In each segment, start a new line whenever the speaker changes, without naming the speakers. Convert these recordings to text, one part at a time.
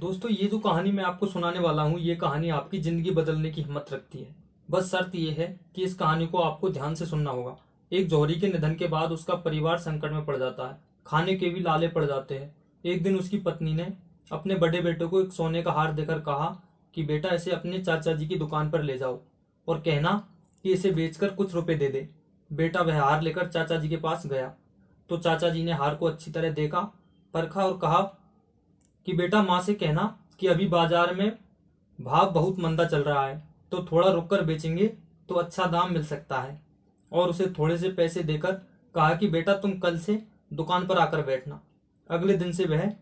दोस्तों, ये जो कहानी मैं आपको सुनाने वाला हूँ, ये कहानी आपकी ज़िंदगी बदलने की हिम्मत रखती है। बस शर्त ये है कि इस कहानी को आपको ध्यान से सुनना होगा। एक जौहरी के निधन के बाद उसका परिवार संकट में पड़ जाता है। खाने के भी लाले पड़ जाते हैं। एक दिन उसकी पत्नी ने अपने बड़े बेटे को एक सोने का हार देकर कहा कि, बेटा, इसे अपने चाचा जी की दुकान पर ले जाओ और कहना कि इसे बेचकर कुछ रुपए दे दे। बेटा वह हार लेकर चाचा जी के पास गया। तो चाचा जी ने हार को अच्छी तरह देखा, परखा और कहा कि बेटा माँ से कहना कि अभी बाज़ार में भाव बहुत मंदा चल रहा है तो थोड़ा रुक कर बेचेंगे तो अच्छा दाम मिल सकता है। और उसे थोड़े से पैसे देकर कहा कि बेटा तुम कल से दुकान पर आकर बैठना। अगले दिन से वह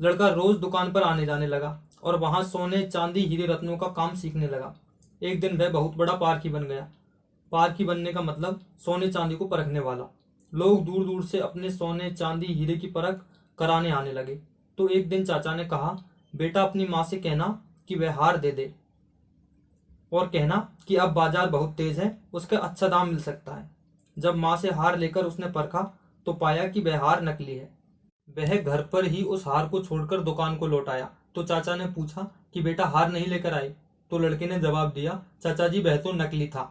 लड़का रोज दुकान पर आने जाने लगा और वहाँ सोने, चांदी, हीरे रत्नों का काम सीखने लगा। एक दिन वह बहुत बड़ा पारखी बन गया। पारखी बनने का मतलब सोने, चांदी को परखने वाला। लोग दूर दूर से अपने सोने, चांदी, हीरे की परख कराने आने लगे। तो एक दिन चाचा ने कहा, बेटा, अपनी माँ से कहना कि वह हार दे दे और कहना कि अब बाज़ार बहुत तेज है, उसका अच्छा दाम मिल सकता है। जब माँ से हार लेकर उसने परखा तो पाया कि वह हार नकली है। वह घर पर ही उस हार को छोड़कर दुकान को लौट आया। तो चाचा ने पूछा कि बेटा, हार नहीं लेकर आए तो लड़के ने जवाब दिया, चाचा जी, वह तो नकली था।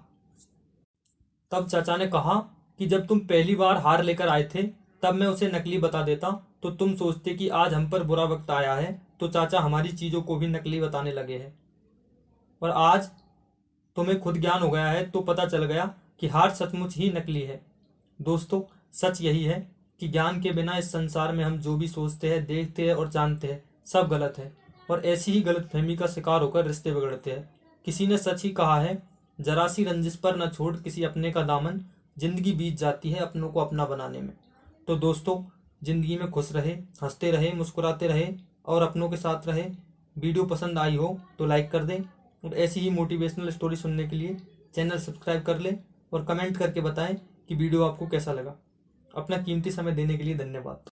तब चाचा ने कहा कि जब तुम पहली बार हार लेकर आए थे तब मैं उसे नकली बता देता तो तुम सोचते कि आज हम पर बुरा वक्त आया है तो चाचा हमारी चीज़ों को भी नकली बताने लगे हैं। और आज तुम्हें खुद ज्ञान हो गया है तो पता चल गया कि हार सचमुच ही नकली है। दोस्तों, सच यही है कि ज्ञान के बिना इस संसार में हम जो भी सोचते हैं, देखते हैं और जानते हैं, सब गलत है। और ऐसी ही गलत फहमी का शिकार होकर रिश्ते बिगड़ते हैं। किसी ने सच ही कहा है जरा सी रंजिश पर न छोड़ किसी अपने का दामन, ज़िंदगी बीत जाती है अपनों को अपना बनाने में। तो दोस्तों, ज़िंदगी में खुश रहे, हँसते रहे, मुस्कुराते रहे और अपनों के साथ रहे। वीडियो पसंद आई हो तो लाइक कर दें और ऐसी ही मोटिवेशनल स्टोरी सुनने के लिए चैनल सब्सक्राइब कर लें और कमेंट करके बताएँ कि वीडियो आपको कैसा लगा। अपना कीमती समय देने के लिए धन्यवाद।